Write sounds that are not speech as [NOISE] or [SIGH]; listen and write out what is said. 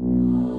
you [GASPS] oh.